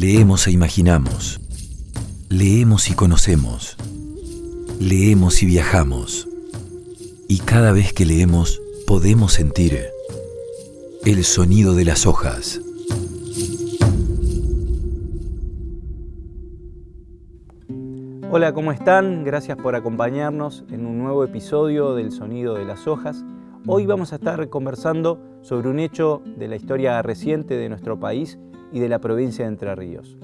Leemos e imaginamos. Leemos y conocemos. Leemos y viajamos. Y cada vez que leemos podemos sentir el sonido de las hojas. Hola, ¿cómo están? Gracias por acompañarnos en un nuevo episodio del Sonido de las Hojas. Hoy vamos a estar conversando sobre un hecho de la historia reciente de nuestro país y de la provincia de Entre Ríos.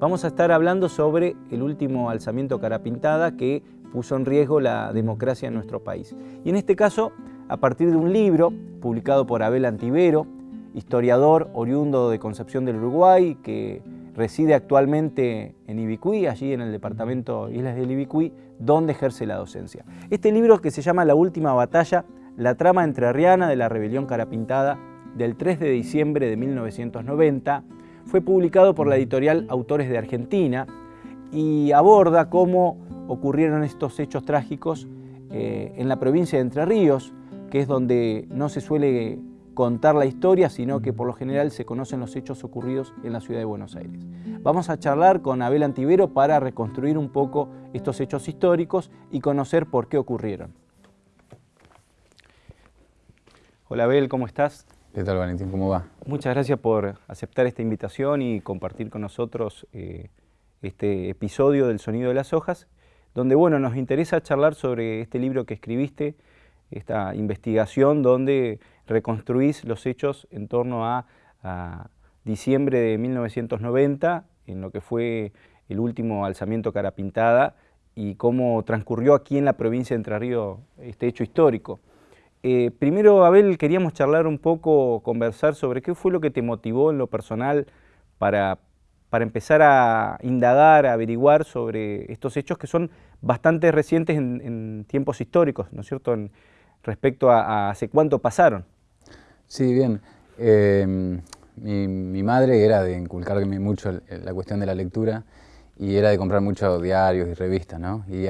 Vamos a estar hablando sobre el último alzamiento cara pintada que puso en riesgo la democracia en nuestro país. Y en este caso, a partir de un libro publicado por Abel Antivero, historiador oriundo de Concepción del Uruguay, que reside actualmente en Ibicuí, allí en el departamento Islas del Ibicuí, donde ejerce la docencia. Este libro que se llama La Última Batalla, la trama entrerriana de la rebelión carapintada del 3 de diciembre de 1990, fue publicado por la editorial Autores de Argentina y aborda cómo ocurrieron estos hechos trágicos eh, en la provincia de Entre Ríos, que es donde no se suele contar la historia, sino que por lo general se conocen los hechos ocurridos en la ciudad de Buenos Aires. Vamos a charlar con Abel Antivero para reconstruir un poco estos hechos históricos y conocer por qué ocurrieron. Hola Abel, ¿cómo estás? ¿Qué tal Valentín? ¿Cómo va? Muchas gracias por aceptar esta invitación y compartir con nosotros eh, este episodio del Sonido de las Hojas, donde bueno, nos interesa charlar sobre este libro que escribiste, esta investigación donde reconstruís los hechos en torno a, diciembre de 1990, en lo que fue el último alzamiento cara pintada y cómo transcurrió aquí en la provincia de Entre Ríos este hecho histórico. Eh, primero, Abel, queríamos charlar un poco, conversar sobre qué fue lo que te motivó en lo personal para, para empezar a indagar, a averiguar sobre estos hechos que son bastante recientes en, tiempos históricos, ¿no es cierto?, en, respecto a, hace cuánto pasaron. Sí, bien. Em, mi, madre era de inculcarme mucho la cuestión de la lectura y era de comprar muchos diarios y revistas, ¿no? Y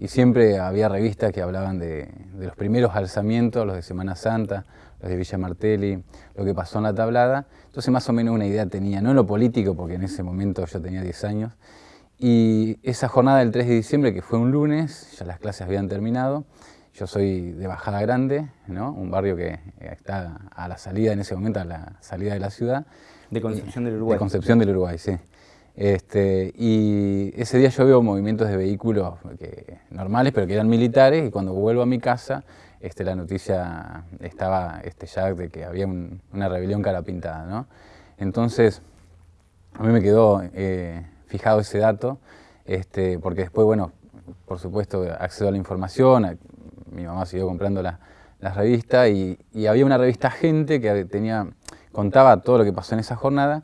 y siempre había revistas que hablaban de, los primeros alzamientos, los de Semana Santa, los de Villa Martelli, lo que pasó en la tablada. Entonces más o menos una idea tenía, no en lo político, porque en ese momento yo tenía 10 años, y esa jornada del 3 de diciembre, que fue un lunes, ya las clases habían terminado, yo soy de Bajada Grande, ¿no? un barrio que está a la salida en ese momento, a la salida de la ciudad. De Concepción del Uruguay. De Concepción del Uruguay, sí. Este, y ese día yo veo movimientos de vehículos normales, pero que eran militares, y cuando vuelvo a mi casa, este, la noticia estaba este, ya de que había una rebelión cara pintada. Entonces, a mí me quedó eh, fijado ese dato, este, porque después, bueno, por supuesto, accedo a la información, mi mamá siguió comprando la, las revistas, y, y, había una revista Gente que tenía, contaba todo lo que pasó en esa jornada,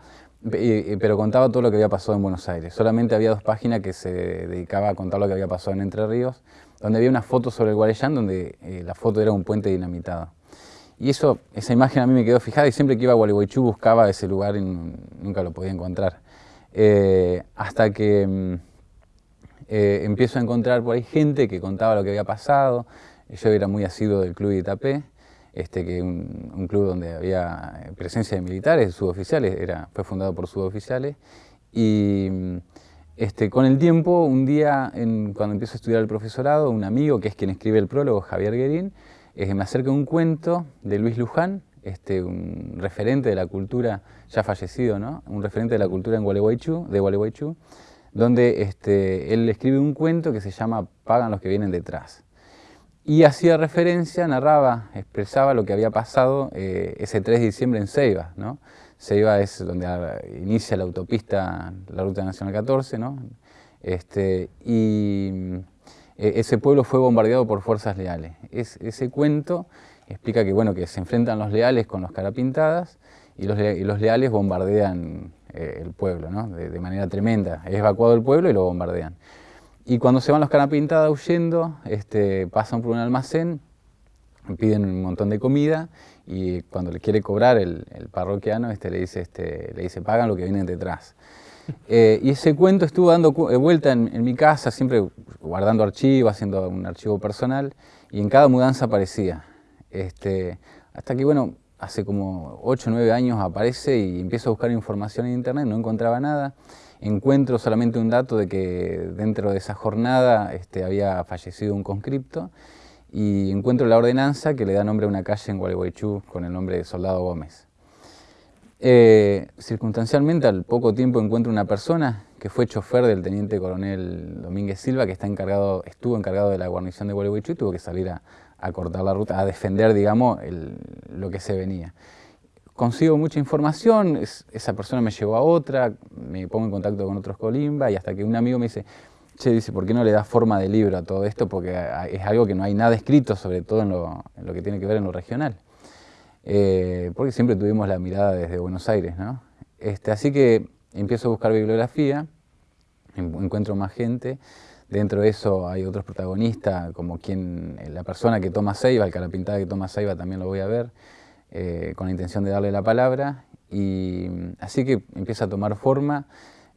pero contaba todo lo que había pasado en Buenos Aires. Solamente había dos páginas que se dedicaba a contar lo que había pasado en Entre Ríos, donde había una foto sobre el Guarellán, donde eh, la foto era un puente dinamitado. Y eso, esa imagen a mí me quedó fijada y siempre que iba a Gualeguaychú buscaba ese lugar y nunca lo podía encontrar. Eh, hasta que mm, eh, empiezo a encontrar por ahí gente que contaba lo que había pasado. Yo era muy asiduo del club de este, que un, un club donde había presencia de militares, suboficiales, era, fue fundado por suboficiales, y este, con el tiempo, un día, cuando empiezo a estudiar el profesorado, un amigo, que es quien escribe el prólogo, Javier Guerín, eh, me acerca un cuento de Luis Luján, este, un referente de la cultura, ya fallecido, ¿no? un referente de la cultura en Gualeguaychú, de Gualeguaychú, donde este, él escribe un cuento que se llama Pagan los que vienen detrás y hacía referencia, narraba, expresaba lo que había pasado eh, ese 3 de diciembre en Ceiba. ¿no? Ceiba es donde inicia la autopista, la Ruta Nacional 14, ¿no? este, y eh, ese pueblo fue bombardeado por fuerzas leales. Es, ese cuento explica que, bueno, que se enfrentan los leales con los carapintadas y los, y los leales bombardean eh, el pueblo de, de manera tremenda. Es evacuado el pueblo y lo bombardean. Y cuando se van los canapintadas huyendo, este, pasan por un almacén, piden un montón de comida y cuando le quiere cobrar el, parroquiano este, le, dice, este, le dice, pagan lo que vienen detrás. Eh, y ese cuento estuvo dando eh, vuelta en, mi casa, siempre guardando archivos, haciendo un archivo personal, y en cada mudanza aparecía. Este, hasta que, bueno, hace como 8 o 9 años aparece y empiezo a buscar información en internet, no encontraba nada. Encuentro solamente un dato de que dentro de esa jornada este, había fallecido un conscripto y encuentro la ordenanza que le da nombre a una calle en Gualeguaychú con el nombre de Soldado Gómez. Eh, circunstancialmente, al poco tiempo encuentro una persona que fue chofer del teniente coronel Domínguez Silva, que está encargado, estuvo encargado de la guarnición de Gualeguaychú y tuvo que salir a, cortar la ruta, a defender, digamos, lo que se venía. Consigo mucha información, esa persona me llevó a otra, me pongo en contacto con otros colimba y hasta que un amigo me dice, che, dice, ¿por qué no le das forma de libro a todo esto? Porque es algo que no hay nada escrito, sobre todo en lo, que tiene que ver en lo regional. Eh, porque siempre tuvimos la mirada desde Buenos Aires, ¿no? Este, así que empiezo a buscar bibliografía, encuentro más gente, dentro de eso hay otros protagonistas, como quien, la persona que toma Ceiba, el cara pintada que toma Ceiba también lo voy a ver, eh, con la intención de darle la palabra, y así que empieza a tomar forma,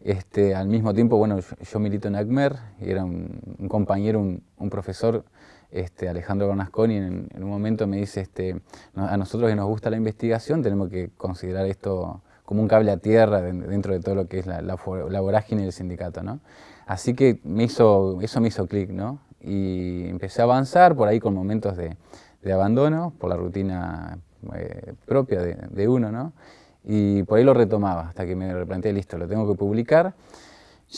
este, al mismo tiempo, bueno, yo, milito en ACMER, y era un, compañero, un, profesor, este, Alejandro Bernasconi, en, en, un momento me dice, este, a nosotros que nos gusta la investigación tenemos que considerar esto como un cable a tierra dentro de todo lo que es la, la, vorágine del sindicato, ¿no? Así que me hizo, eso me hizo clic, ¿no? Y empecé a avanzar por ahí con momentos de, abandono, por la rutina eh, propia de, uno, ¿no? Y por ahí lo retomaba, hasta que me replanteé, listo, lo tengo que publicar.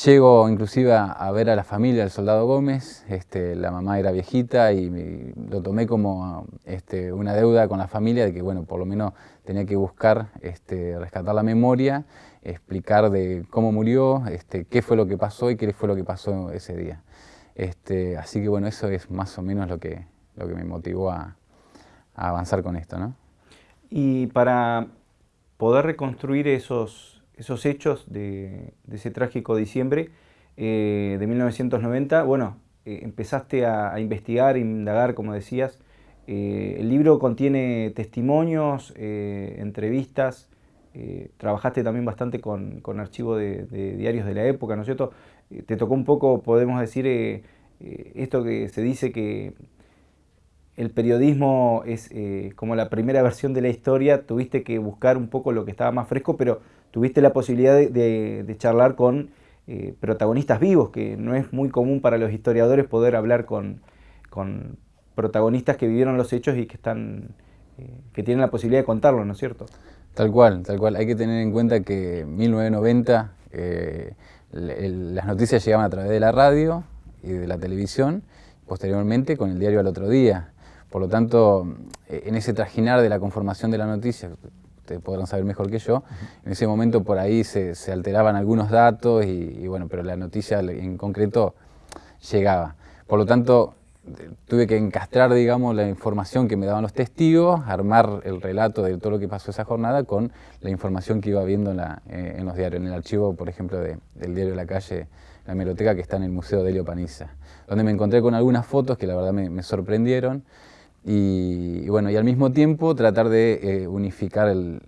Llego inclusive a, ver a la familia del soldado Gómez, este, la mamá era viejita y lo tomé como este, una deuda con la familia de que, bueno, por lo menos tenía que buscar este, rescatar la memoria, explicar de cómo murió, este, qué fue lo que pasó y qué fue lo que pasó ese día. Este, así que bueno, eso es más o menos lo que, lo que me motivó a, avanzar con esto. ¿no? Y para poder reconstruir esos, esos hechos de, ese trágico diciembre eh, de 1990, bueno, eh, empezaste a, investigar, indagar, como decías, eh, el libro contiene testimonios, entrevistas, eh, trabajaste también bastante con, con archivo de, diarios de la época, ¿no es cierto? te tocó un poco, podemos decir, esto que se dice que el periodismo es como la primera versión de la historia, tuviste que buscar un poco lo que estaba más fresco, pero tuviste la posibilidad de, charlar con protagonistas vivos, que no es muy común para los historiadores poder hablar con, con protagonistas que vivieron los hechos y que están eh, que tienen la posibilidad de contarlo, ¿no es cierto? Tal cual, tal cual. Hay que tener en cuenta que en 1990 eh, las noticias llegaban a través de la radio y de la televisión, posteriormente con el diario al otro día. Por lo tanto, eh, en ese trajinar de la conformación de la noticia, ustedes podrán saber mejor que yo, en ese momento por ahí se, alteraban algunos datos y, y, bueno, pero la noticia en concreto llegaba. Por lo tanto, tuve que encastrar, digamos, la información que me daban los testigos, armar el relato de todo lo que pasó esa jornada con la información que iba viendo en, eh, los diarios, en el archivo, por ejemplo, del diario de la calle, la hemeroteca que está en el Museo de Helio Paniza, donde me encontré con algunas fotos que la verdad me, sorprendieron. Y, bueno, y al mismo tiempo tratar de eh, unificar el,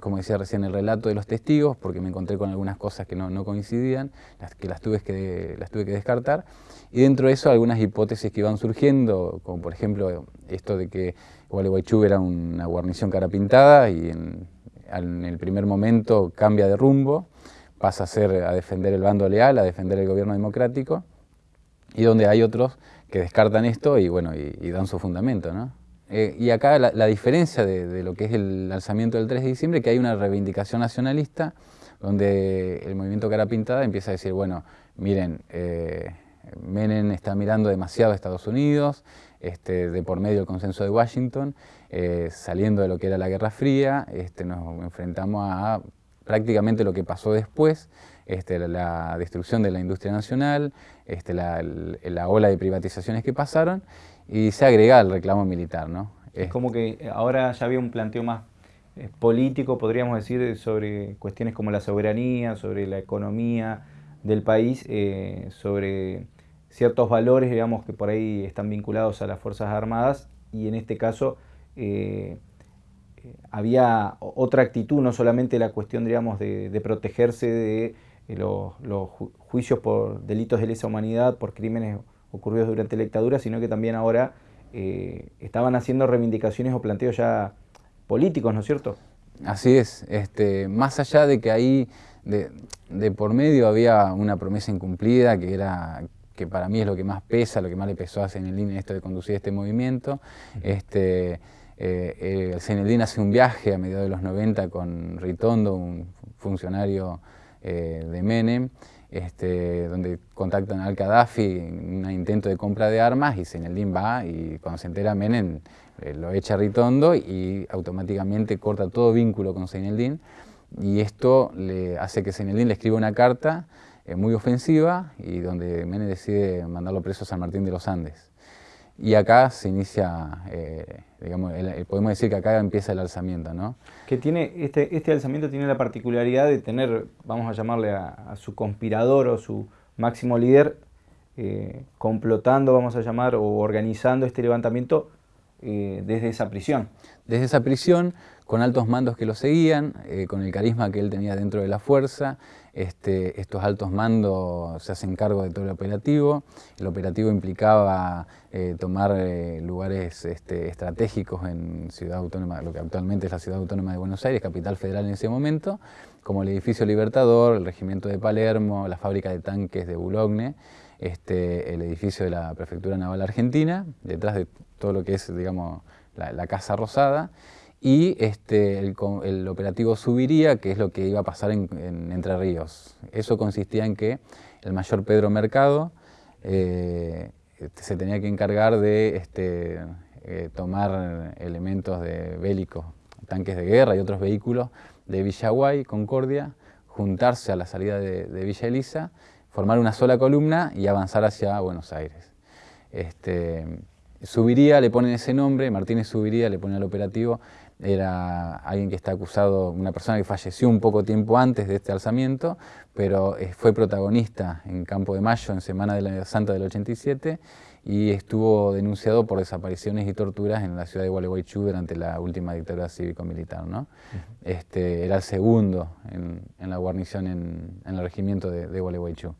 como decía recién, el relato de los testigos, porque me encontré con algunas cosas que no, coincidían, las que las tuve que, las tuve que descartar, y dentro de eso algunas hipótesis que iban surgiendo, como por ejemplo esto de que Gualeguaychú era una guarnición cara pintada y en, el primer momento cambia de rumbo, pasa a ser a defender el bando leal, a defender el gobierno democrático, y donde hay otros que descartan esto y, bueno, y, dan su fundamento. ¿no? Eh, y acá la, diferencia de, lo que es el alzamiento del 3 de diciembre, que hay una reivindicación nacionalista, donde el movimiento cara pintada empieza a decir, bueno, miren, eh, Menem está mirando demasiado a Estados Unidos, este, de por medio del consenso de Washington, eh, saliendo de lo que era la Guerra Fría, este, nos enfrentamos a prácticamente lo que pasó después, este, la, destrucción de la industria nacional, este, la, ola de privatizaciones que pasaron, y se agrega el reclamo militar. ¿no? Es como que ahora ya había un planteo más eh, político, podríamos decir, sobre cuestiones como la soberanía, sobre la economía del país, eh, sobre ciertos valores, digamos, que por ahí están vinculados a las Fuerzas Armadas y en este caso eh, eh, había otra actitud, no solamente la cuestión, digamos, de, protegerse de eh, los, juicios por delitos de lesa humanidad, por crímenes ocurridos durante la dictadura, sino que también ahora estaban haciendo reivindicaciones o planteos ya políticos, ¿no es cierto? Así es, este, más allá de que ahí de, por medio había una promesa incumplida que era que para mí es lo que más pesa, lo que más le pesó a Senelín esto de conducir este movimiento. Este, eh, eh, hace un viaje a mediados de los 90 con Ritondo, un funcionario eh, de Menem, este, donde contactan al Gaddafi en un intento de compra de armas y Senelín va y cuando se entera Menem eh, lo echa Ritondo y automáticamente corta todo vínculo con Senelín y esto le hace que Senelín le escriba una carta eh, muy ofensiva y donde Menem decide mandarlo preso a San Martín de los Andes. Y acá se inicia, eh, digamos, podemos decir que acá empieza el alzamiento, ¿no? Que tiene, este, este alzamiento tiene la particularidad de tener, vamos a llamarle a, su conspirador o su máximo líder, eh, complotando, vamos a llamar, o organizando este levantamiento eh, desde esa prisión. Desde esa prisión, con altos mandos que lo seguían, con el carisma que él tenía dentro de la fuerza, este, estos altos mandos se hacen cargo de todo el operativo. El operativo implicaba eh, tomar lugares este, estratégicos en Ciudad Autónoma, lo que actualmente es la Ciudad Autónoma de Buenos Aires, capital federal en ese momento, como el edificio Libertador, el regimiento de Palermo, la fábrica de tanques de Boulogne, este, el edificio de la Prefectura Naval Argentina, detrás de todo lo que es, digamos, la, Casa Rosada, y este, el, operativo Subiría, que es lo que iba a pasar en, Entre Ríos. Eso consistía en que el mayor Pedro Mercado eh, se tenía que encargar de este, eh, tomar elementos de bélicos, tanques de guerra y otros vehículos de Villaguay, Concordia, juntarse a la salida de, Villa Elisa formar una sola columna y avanzar hacia Buenos Aires. Este, Subiría, le ponen ese nombre, Martínez Subiría, le ponen al operativo, era alguien que está acusado, una persona que falleció un poco tiempo antes de este alzamiento, pero eh, fue protagonista en Campo de Mayo, en Semana de la Santa del 87, y estuvo denunciado por desapariciones y torturas en la ciudad de Gualeguaychú durante la última dictadura cívico-militar. ¿no? este, era el segundo en, la guarnición en, el regimiento de, de, Gualeguaychú.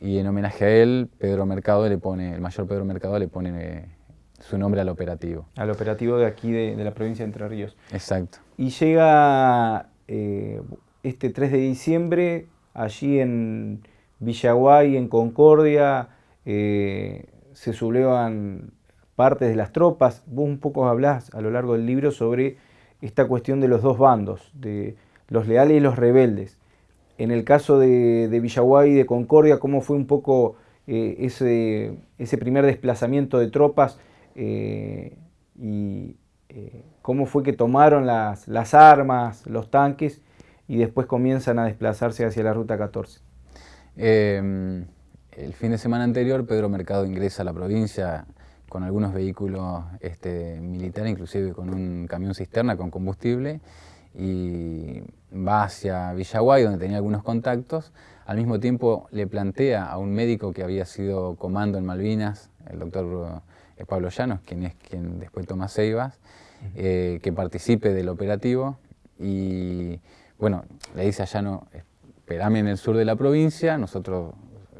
Y en homenaje a él, Pedro Mercado le pone, el mayor Pedro Mercado le pone su nombre al operativo. Al operativo de aquí de, la provincia de Entre Ríos. Exacto. Y llega eh, este 3 de diciembre, allí en Villaguay, en Concordia, eh, se sublevan partes de las tropas. Vos un poco hablás a lo largo del libro sobre esta cuestión de los dos bandos, de los leales y los rebeldes. En el caso de, Villaguay y de Concordia, ¿cómo fue un poco eh, ese, ese, primer desplazamiento de tropas eh, y eh, cómo fue que tomaron las, las, armas, los tanques y después comienzan a desplazarse hacia la Ruta 14? El fin de semana anterior, Pedro Mercado ingresa a la provincia con algunos vehículos este, militares, inclusive con un camión cisterna con combustible, y va hacia Villaguay, donde tenía algunos contactos. Al mismo tiempo le plantea a un médico que había sido comando en Malvinas, el doctor Pablo Llanos, quien es quien después toma Ceibas, eh, que participe del operativo y bueno, le dice a Llano, esperame en el sur de la provincia, nosotros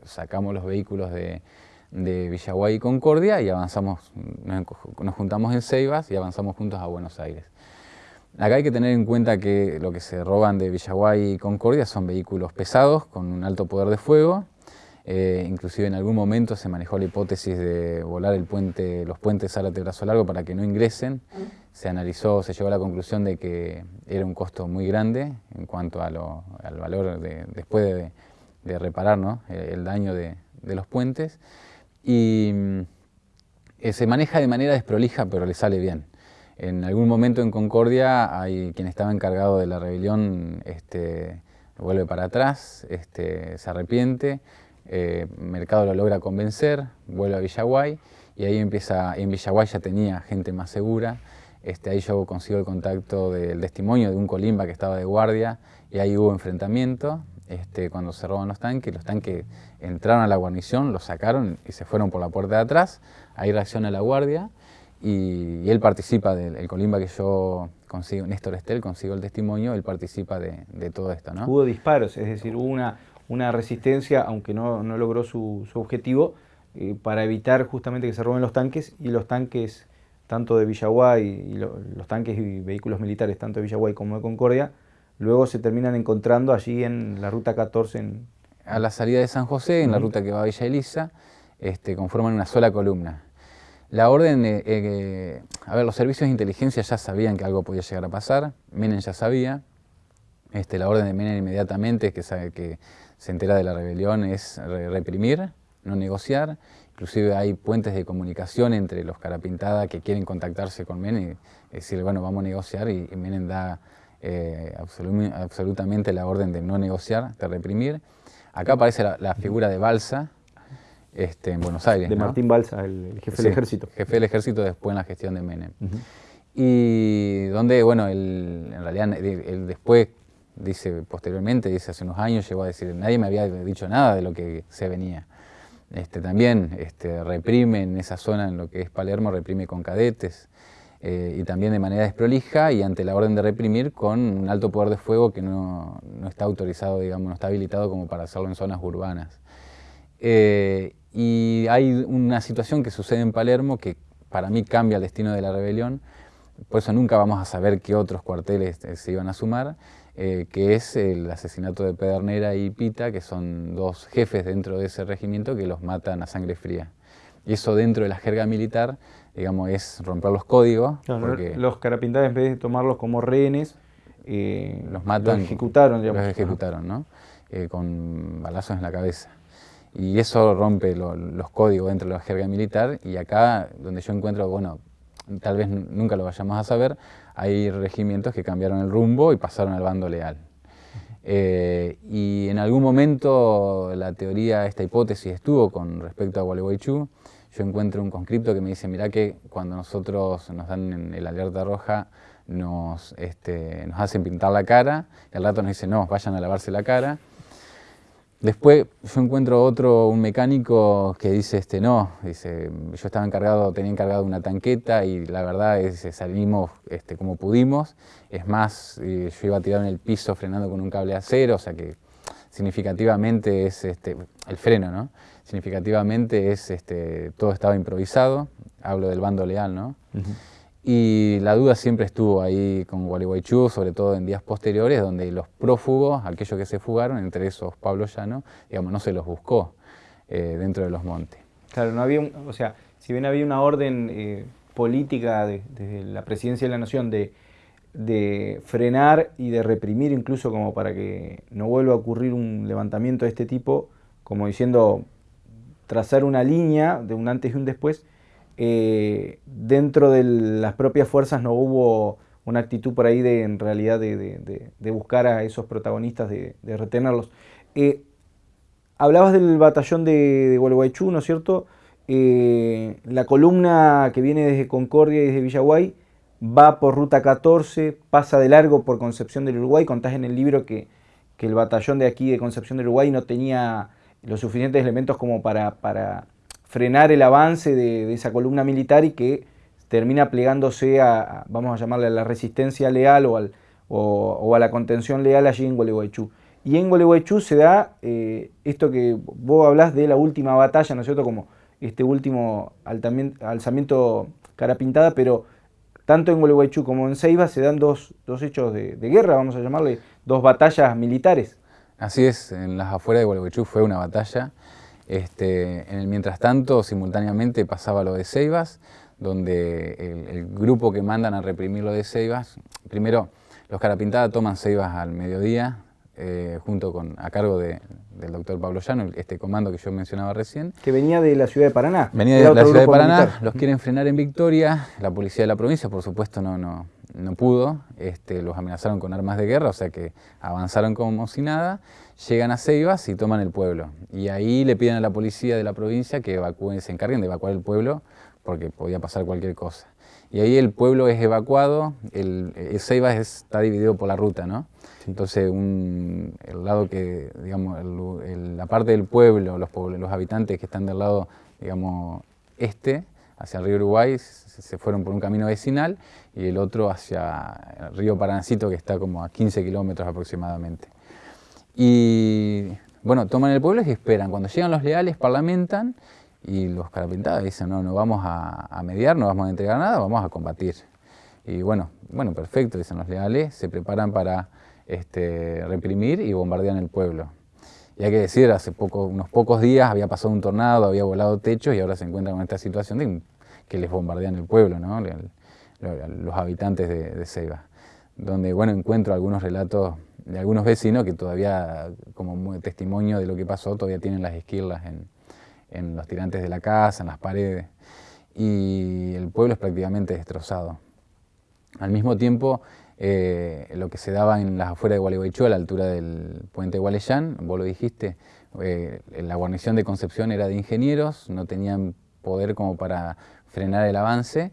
sacamos los vehículos de, Villaguay y Concordia y avanzamos, nos, juntamos en Ceibas y avanzamos juntos a Buenos Aires. Acá hay que tener en cuenta que lo que se roban de Villaguay y Concordia son vehículos pesados con un alto poder de fuego. Eh, inclusive en algún momento se manejó la hipótesis de volar el puente, los puentes Zárate Brazo Largo para que no ingresen. Se analizó, se llegó a la conclusión de que era un costo muy grande en cuanto al valor de, después de, de reparar eh, el daño de, los puentes y eh, se maneja de manera desprolija pero le sale bien. En algún momento en Concordia hay quien estaba encargado de la rebelión este, vuelve para atrás, este, se arrepiente, eh, Mercado lo logra convencer, vuelve a Villaguay y ahí empieza, en Villaguay ya tenía gente más segura, este, ahí yo consigo el contacto del testimonio de un colimba que estaba de guardia y ahí hubo enfrentamiento, este, cuando se roban los tanques, los tanques entraron a la guarnición, los sacaron y se fueron por la puerta de atrás, ahí reacciona la guardia y, él participa del colimba que yo consigo, Néstor Estel, consigo el testimonio, él participa de, todo esto. ¿no? Hubo disparos, es decir, hubo una, una resistencia, aunque no, no logró su, su objetivo, eh, para evitar justamente que se roben los tanques y los tanques tanto de Villaguay y los tanques y vehículos militares, tanto de Villaguay como de Concordia, luego se terminan encontrando allí en la ruta 14. A la salida de San José, en la ruta que va a Villa Elisa, este, conforman una sola columna. La orden, eh, eh, a ver, los servicios de inteligencia ya sabían que algo podía llegar a pasar, Menem ya sabía, este, la orden de Menem inmediatamente, que, sabe, que se entera de la rebelión, es reprimir, no negociar, inclusive hay puentes de comunicación entre los Carapintada que quieren contactarse con Menem y decirle, bueno, vamos a negociar, y, Menem da eh, absolutamente la orden de no negociar, de reprimir. Acá aparece la figura de Balsa, este, en Buenos Aires. De Martín Balsa, el, jefe del ejército. Jefe del ejército después en la gestión de Menem. Y donde, bueno, él, en realidad, él después dice posteriormente, dice hace unos años, llegó a decir, nadie me había dicho nada de lo que se venía. Este, también este, reprime en esa zona, en lo que es Palermo, reprime con cadetes eh, y también de manera desprolija y ante la orden de reprimir con un alto poder de fuego que no, no está autorizado, digamos, no está habilitado como para hacerlo en zonas urbanas. Eh, y hay una situación que sucede en Palermo que para mí cambia el destino de la rebelión, por eso nunca vamos a saber qué otros cuarteles eh, se iban a sumar, eh, que es el asesinato de Pedernera y Pita, que son dos jefes dentro de ese regimiento que los matan a sangre fría. Y eso dentro de la jerga militar, digamos, es romper los códigos. los carapintados, en vez de tomarlos como rehenes, eh, los matan, ejecutaron, digamos. Los ejecutaron, ¿no? con balazos en la cabeza. Y eso rompe los códigos dentro de la jerga militar y acá donde yo encuentro, bueno, tal vez nunca lo vayamos a saber, hay regimientos que cambiaron el rumbo y pasaron al bando leal. Eh, y en algún momento la teoría, esta hipótesis estuvo con respecto a Gualeguaychú. Yo encuentro un conscripto que me dice, mira que cuando nosotros nos dan el alerta roja, nos, este, nos hacen pintar la cara, y al rato nos dicen, no, vayan a lavarse la cara. Después yo encuentro otro, un mecánico que dice, este, no, dice, yo estaba encargado, tenía encargado una tanqueta y la verdad es salimos este, como pudimos. Es más, eh, yo iba tirado en el piso frenando con un cable acero, o sea que significativamente es este, el freno, ¿no? Significativamente es, este, todo estaba improvisado, hablo del bando leal, ¿no? Y la duda siempre estuvo ahí con Gualeguaychú, sobre todo en días posteriores, donde los prófugos, aquellos que se fugaron, entre esos Pablo Llano, digamos, no se los buscó eh, dentro de los montes. Claro, no había, o sea, si bien había una orden eh, política desde la presidencia de la Nación de, de frenar y de reprimir incluso como para que no vuelva a ocurrir un levantamiento de este tipo, como diciendo trazar una línea de un antes y un después, eh, dentro de las propias fuerzas no hubo una actitud por ahí de en realidad de, buscar a esos protagonistas, de, retenerlos. Eh, hablabas del batallón de, Gualeguaychú, ¿no es cierto? Eh, la columna que viene desde Concordia y desde Villaguay va por ruta 14, pasa de largo por Concepción del Uruguay. Contás en el libro que, el batallón de aquí de Concepción del Uruguay no tenía los suficientes elementos como para frenar el avance de, esa columna militar y que termina plegándose a, vamos a llamarle a la resistencia leal o, al, o, a la contención leal allí en Gualeguaychú. Y en Gualeguaychú se da eh, esto que vos hablás de la última batalla, ¿no es cierto? Como este último alzamiento cara pintada, pero tanto en Gualeguaychú como en Ceiba se dan dos, hechos de, de, guerra, vamos a llamarle, dos batallas militares. Así es, en las afueras de Gualeguaychú fue una batalla este, en el mientras tanto, simultáneamente pasaba lo de Ceibas, donde el, grupo que mandan a reprimir lo de Ceibas, primero los Carapintada toman Ceibas al mediodía, eh, junto con, a cargo del doctor Pablo Llano, este comando que yo mencionaba recién. Que venía de la ciudad de Paraná. Venía de la ciudad de Paraná, los quieren frenar en Victoria, la policía de la provincia por supuesto no, no, no pudo, este, los amenazaron con armas de guerra, o sea que avanzaron como si nada, llegan a Ceibas y toman el pueblo. Y ahí le piden a la policía de la provincia que evacúen, se encarguen de evacuar el pueblo porque podía pasar cualquier cosa. Y ahí el pueblo es evacuado, el, Ceibas está dividido por la ruta, ¿no? Entonces el lado que, digamos, la parte del pueblo, los, los habitantes que están del lado, digamos, este, hacia el río Uruguay, se fueron por un camino vecinal y el otro hacia el río Parancito, que está como a 15 kilómetros aproximadamente. Y bueno, toman el pueblo y esperan. Cuando llegan los leales, parlamentan Y los carapintadas dicen, no, no vamos a, mediar, no vamos a entregar nada, vamos a combatir. Y bueno, bueno, perfecto, dicen los leales, se preparan para este, reprimir y bombardean el pueblo. Y hay que decir, hace poco, unos pocos días había pasado un tornado, había volado techos y ahora se encuentran con esta situación que les bombardean el pueblo, ¿no? los habitantes de, de Ceiba. Donde bueno, encuentro algunos relatos de algunos vecinos que todavía, como testimonio de lo que pasó, todavía tienen las esquirlas en, en los tirantes de la casa, en las paredes. Y el pueblo es prácticamente destrozado. Al mismo tiempo, eh, lo que se daba en las afueras de Gualeguaychú, a la altura del puente de Gualeyán, vos lo dijiste, eh, la guarnición de Concepción era de ingenieros, no tenían poder como para frenar el avance,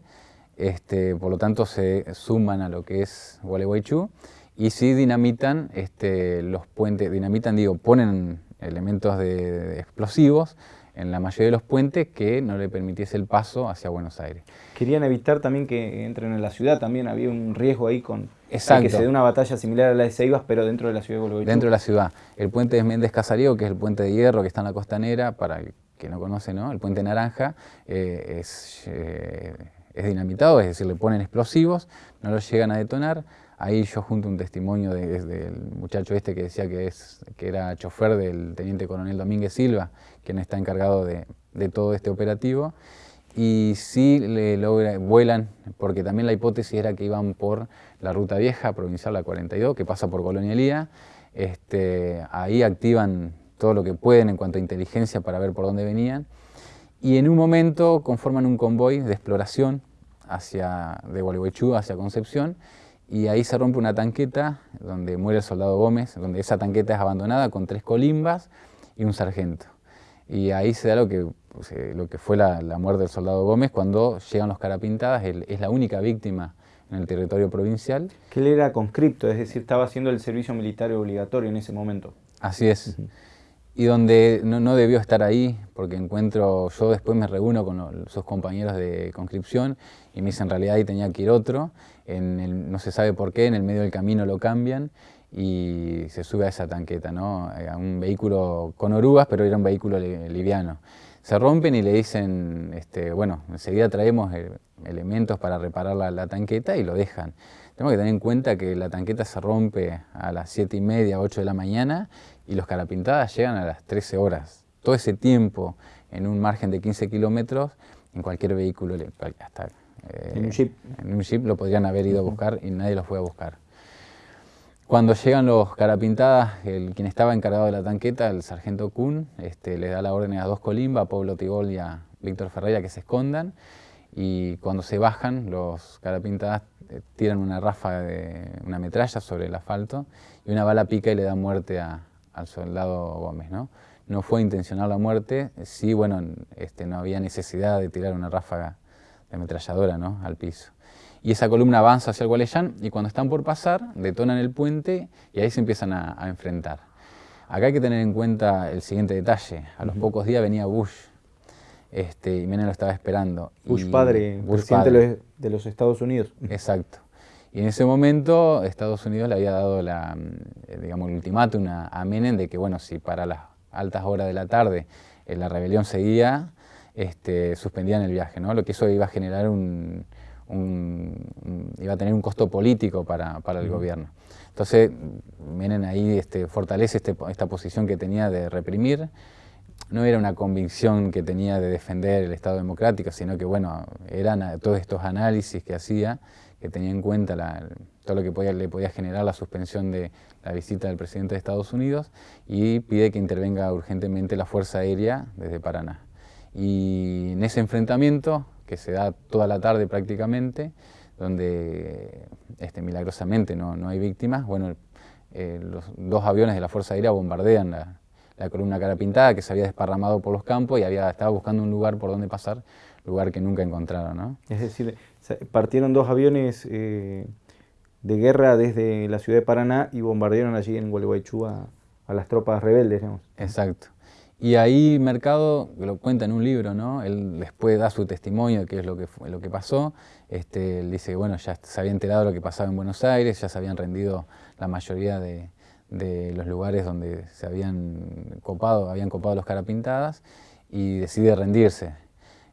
este, por lo tanto se suman a lo que es Gualeguaychú y sí dinamitan este, los puentes, dinamitan, digo, ponen elementos de explosivos en la mayoría de los puentes que no le permitiese el paso hacia Buenos Aires. Querían evitar también que entren en la ciudad, también había un riesgo ahí con que se dé una batalla similar a la de Ceibas, pero dentro de la ciudad de Dentro de la ciudad. El puente de Méndez Casarío, que es el puente de hierro que está en la costanera, para el que no conoce, ¿no? el puente naranja, eh, es, eh, es dinamitado, es decir, le ponen explosivos, no lo llegan a detonar, Ahí yo junto un testimonio del muchacho este que decía que, es, que era chofer del teniente coronel Domínguez Silva, quien está encargado de, todo este operativo. Y sí le logra, vuelan, porque también la hipótesis era que iban por la ruta vieja, provincial la 42, que pasa por Colonia Este, ahí activan todo lo que pueden en cuanto a inteligencia para ver por dónde venían. Y en un momento conforman un convoy de exploración hacia, de Gualeguaychú hacia Concepción y ahí se rompe una tanqueta donde muere el soldado Gómez, donde esa tanqueta es abandonada con tres colimbas y un sargento. Y ahí se da lo que, pues, eh, lo que fue la, muerte del soldado Gómez cuando llegan los carapintadas, él es la única víctima en el territorio provincial. Que él era conscripto, es decir, estaba haciendo el servicio militar obligatorio en ese momento. Así es y donde no, debió estar ahí, porque encuentro, yo después me reúno con sus compañeros de conscripción y me dicen en realidad ahí tenía que ir otro, en no se sabe por qué, en el medio del camino lo cambian y se sube a esa tanqueta, ¿no? Eh, a un vehículo con orugas, pero era un vehículo liviano. Se rompen y le dicen, este, bueno, enseguida traemos eh, elementos para reparar la, la tanqueta y lo dejan. Tenemos que tener en cuenta que la tanqueta se rompe a las 7 y media, 8 de la mañana y los carapintadas llegan a las 13 horas. Todo ese tiempo en un margen de 15 kilómetros, en cualquier vehículo, hasta eh, en un jeep. En un jeep lo podrían haber ido a buscar y nadie los fue a buscar. Cuando llegan los carapintadas, el, quien estaba encargado de la tanqueta, el sargento Kuhn, este, le da la orden a dos Colimba, a Pablo Tigol y a Víctor Ferreira que se escondan y cuando se bajan los carapintadas eh, tiran una ráfaga de una metralla sobre el asfalto y una bala pica y le da muerte al soldado Gómez. ¿no? no fue intencional la muerte, sí, bueno, este, no había necesidad de tirar una ráfaga ametralladora ¿no? al piso. Y esa columna avanza hacia el Gualeyán y cuando están por pasar detonan el puente y ahí se empiezan a, enfrentar. Acá hay que tener en cuenta el siguiente detalle. A los pocos días venía Bush este, y Menem lo estaba esperando. Bush padre, presidente de los Estados Unidos. Exacto. Y en ese momento Estados Unidos le había dado la, mm, digamos, el ultimátum a, Menem de que, bueno, si para las altas horas de la tarde eh, la rebelión seguía, este, suspendían el viaje, ¿no? Lo que eso iba a generar un, iba a tener un costo político para, el gobierno. Entonces, Menem ahí este, fortalece este, esta posición que tenía de reprimir, no era una convicción que tenía de defender el Estado democrático, sino que bueno, eran todos estos análisis que hacía, que tenía en cuenta todo lo que le podía generar la suspensión de la visita del presidente de Estados Unidos y pide que intervenga urgentemente la Fuerza Aérea desde Paraná. Y en ese enfrentamiento, que se da toda la tarde prácticamente, donde este, milagrosamente no, no hay víctimas, bueno, eh, los dos aviones de la Fuerza Aérea bombardean la, la columna cara pintada que se había desparramado por los campos y había, estaba buscando un lugar por donde pasar, lugar que nunca encontraron. ¿no? Es decir, partieron dos aviones eh, de guerra desde la ciudad de Paraná y bombardearon allí en Gualeguaychú a, las tropas rebeldes. Digamos. Exacto. Y ahí Mercado, lo cuenta en un libro, ¿no? él después da su testimonio de qué es lo que, lo que pasó. Este, él dice que bueno, ya se había enterado de lo que pasaba en Buenos Aires, ya se habían rendido la mayoría de, de los lugares donde se habían copado, habían copado los carapintadas y decide rendirse.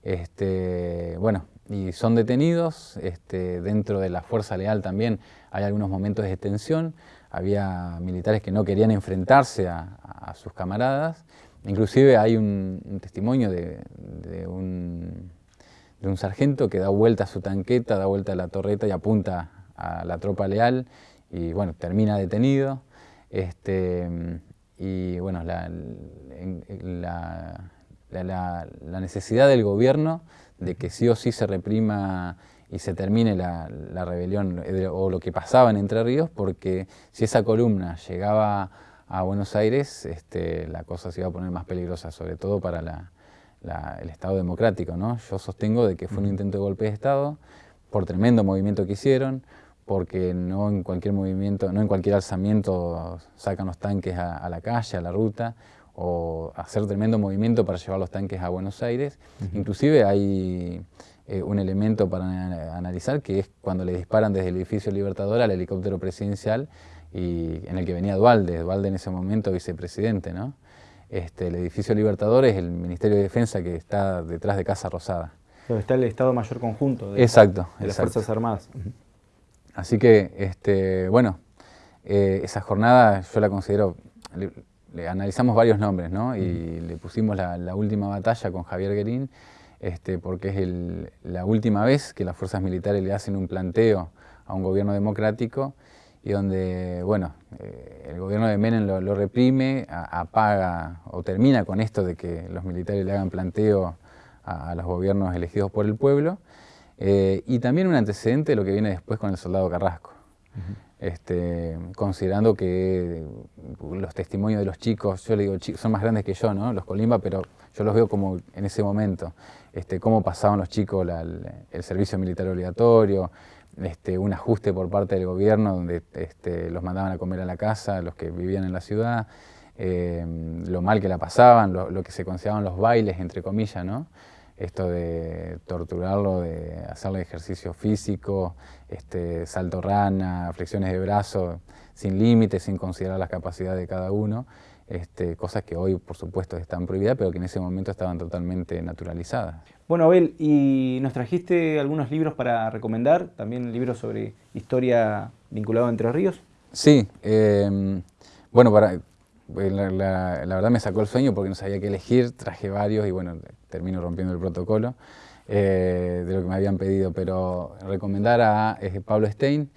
Este, bueno, y son detenidos, este, dentro de la Fuerza Leal también hay algunos momentos de tensión, había militares que no querían enfrentarse a, sus camaradas, inclusive hay un, testimonio de, un, de, un, sargento que da vuelta a su tanqueta, da vuelta a la torreta y apunta a la tropa leal y bueno, termina detenido. Este, y bueno, la, la, necesidad del gobierno de que sí o sí se reprima y se termine la, rebelión eh, o lo que pasaba en Entre Ríos, porque si esa columna llegaba a Buenos Aires, este, la cosa se iba a poner más peligrosa, sobre todo para el Estado democrático. ¿no? Yo sostengo de que fue un intento de golpe de Estado, por tremendo movimiento que hicieron, porque no en cualquier movimiento, no en cualquier alzamiento sacan los tanques a, la calle, a la ruta, o hacer tremendo movimiento para llevar los tanques a Buenos Aires. Inclusive hay eh, un elemento para analizar que es cuando le disparan desde el edificio Libertador al helicóptero presidencial y en el que venía Dualde, Dualde en ese momento vicepresidente. ¿no? Este, el edificio Libertador es el Ministerio de Defensa que está detrás de Casa Rosada. Donde está el Estado Mayor Conjunto de, exacto, las Fuerzas Armadas. Así que, este, bueno, eh, esa jornada yo la considero, le, analizamos varios nombres, ¿no? Y le pusimos la, última batalla con Javier Guerín, este, porque es la última vez que las fuerzas militares le hacen un planteo a un gobierno democrático y donde, bueno, eh, el gobierno de Menem lo, reprime, apaga o termina con esto de que los militares le hagan planteo a los gobiernos elegidos por el pueblo, eh, y también un antecedente de lo que viene después con el soldado Carrasco. Este, considerando que los testimonios de los chicos, yo le digo, son más grandes que yo, ¿no? los Colimba, pero yo los veo como en ese momento, este, cómo pasaban los chicos el servicio militar obligatorio, este, un ajuste por parte del gobierno donde este, los mandaban a comer a la casa, los que vivían en la ciudad, eh, lo mal que la pasaban, lo, que se consideraban los bailes, entre comillas, ¿no? esto de torturarlo, de hacerle ejercicio físico, este, salto rana, flexiones de brazo, sin límites, sin considerar las capacidades de cada uno, este, cosas que hoy por supuesto están prohibidas, pero que en ese momento estaban totalmente naturalizadas. Bueno, Abel, ¿y nos trajiste algunos libros para recomendar? ¿También libros sobre historia vinculado a Entre Ríos? Sí, em, bueno, para, pues, la, verdad me sacó el sueño porque no sabía qué elegir, traje varios y bueno, termino rompiendo el protocolo eh, de lo que me habían pedido, pero recomendar a Pablo Stein,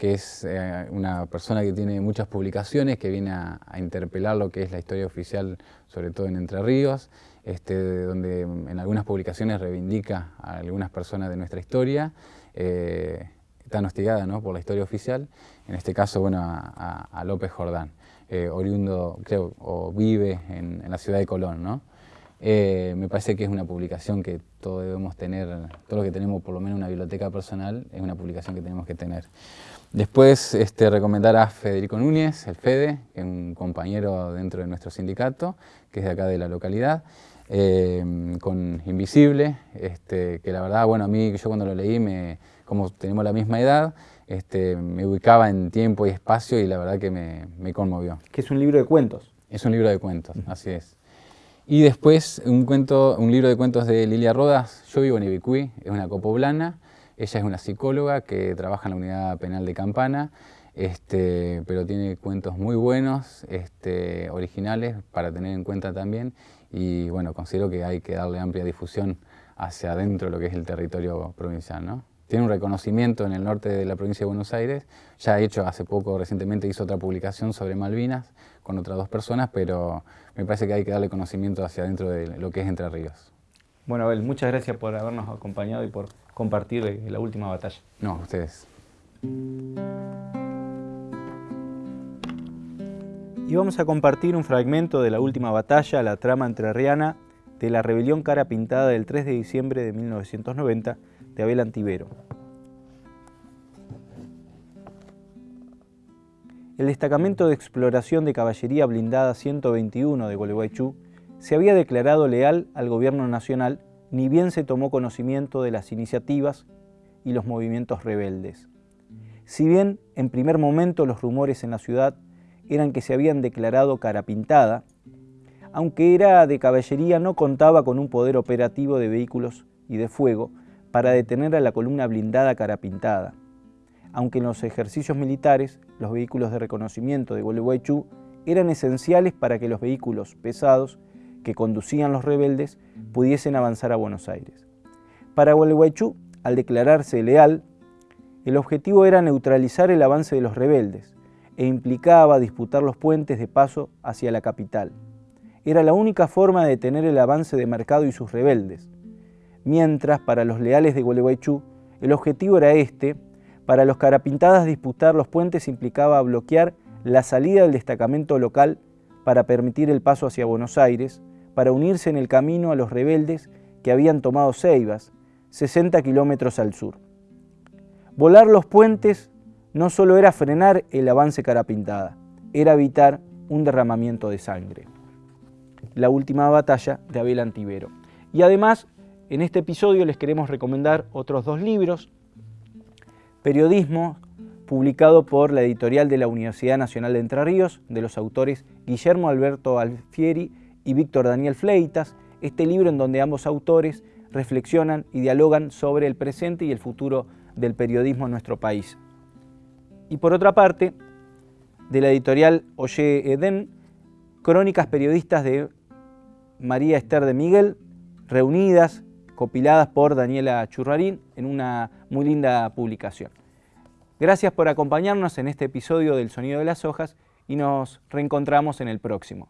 que es eh, una persona que tiene muchas publicaciones, que viene a, interpelar lo que es la historia oficial, sobre todo en Entre Ríos, este, donde en algunas publicaciones reivindica a algunas personas de nuestra historia, eh, tan hostigada ¿no? por la historia oficial, en este caso bueno, a López Jordán. Eh, oriundo, creo, o vive en, la ciudad de Colón, ¿no? Eh, me parece que es una publicación que todos debemos tener, todos los que tenemos por lo menos una biblioteca personal, es una publicación que tenemos que tener. Después, este, recomendar a Federico Núñez, el FEDE, que es un compañero dentro de nuestro sindicato, que es de acá de la localidad, eh, con Invisible, este, que la verdad, bueno, a mí, yo cuando lo leí, me, como tenemos la misma edad, este, me ubicaba en tiempo y espacio y la verdad que me, conmovió. Que es un libro de cuentos. Es un libro de cuentos, así es. Y después un, cuento, un libro de cuentos de Lilia Rodas, Yo vivo en Ibicuí, es una copoblana, ella es una psicóloga que trabaja en la unidad penal de Campana, este, pero tiene cuentos muy buenos, este, originales, para tener en cuenta también, y bueno, considero que hay que darle amplia difusión hacia adentro de lo que es el territorio provincial, ¿no? tiene un reconocimiento en el norte de la provincia de Buenos Aires, ya ha hecho hace poco, recientemente hizo otra publicación sobre Malvinas con otras dos personas, pero me parece que hay que darle conocimiento hacia adentro de lo que es Entre Ríos. Bueno, Abel, muchas gracias por habernos acompañado y por compartir la última batalla. No, ustedes. Y vamos a compartir un fragmento de la última batalla, la trama entrerriana, de la rebelión cara pintada del 3 de diciembre de 1990, de Abel Antivero. El destacamento de exploración de caballería blindada 121 de Gualeguaychú se había declarado leal al gobierno nacional ni bien se tomó conocimiento de las iniciativas y los movimientos rebeldes. Si bien en primer momento los rumores en la ciudad eran que se habían declarado cara pintada, aunque era de caballería no contaba con un poder operativo de vehículos y de fuego para detener a la columna blindada carapintada. Aunque en los ejercicios militares los vehículos de reconocimiento de Gualeguaychú eran esenciales para que los vehículos pesados que conducían los rebeldes pudiesen avanzar a Buenos Aires. Para Gualeguaychú, al declararse leal, el objetivo era neutralizar el avance de los rebeldes e implicaba disputar los puentes de paso hacia la capital. Era la única forma de detener el avance de Mercado y sus rebeldes. Mientras, para los leales de Gualeguaychú, el objetivo era este, para los carapintadas disputar los puentes implicaba bloquear la salida del destacamento local para permitir el paso hacia Buenos Aires, para unirse en el camino a los rebeldes que habían tomado Ceibas, 60 kilómetros al sur. Volar los puentes no solo era frenar el avance carapintada, era evitar un derramamiento de sangre. La última batalla de Abel Antivero. Y además, en este episodio les queremos recomendar otros dos libros. Periodismo, publicado por la editorial de la Universidad Nacional de Entre Ríos, de los autores Guillermo Alberto Alfieri y Víctor Daniel Fleitas. Este libro en donde ambos autores reflexionan y dialogan sobre el presente y el futuro del periodismo en nuestro país. Y por otra parte, de la editorial Oye Eden, crónicas periodistas de María Esther de Miguel, reunidas, copiladas por Daniela Churrarín en una muy linda publicación. Gracias por acompañarnos en este episodio del Sonido de las Hojas y nos reencontramos en el próximo.